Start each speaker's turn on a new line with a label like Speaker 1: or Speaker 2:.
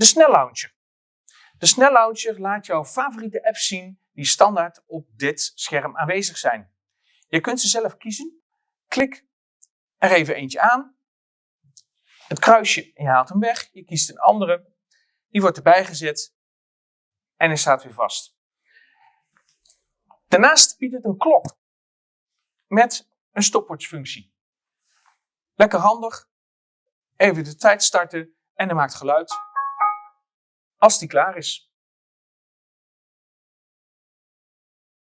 Speaker 1: De snellauncher. De snellauncher laat jouw favoriete apps zien die standaard op dit scherm aanwezig zijn. Je kunt ze zelf kiezen. Klik er even eentje aan. Het kruisje je haalt hem weg. Je kiest een andere. Die wordt erbij gezet en hij staat weer vast. Daarnaast biedt het een klok met een stopwatchfunctie. Lekker handig. Even de tijd starten en hij maakt geluid als die klaar is.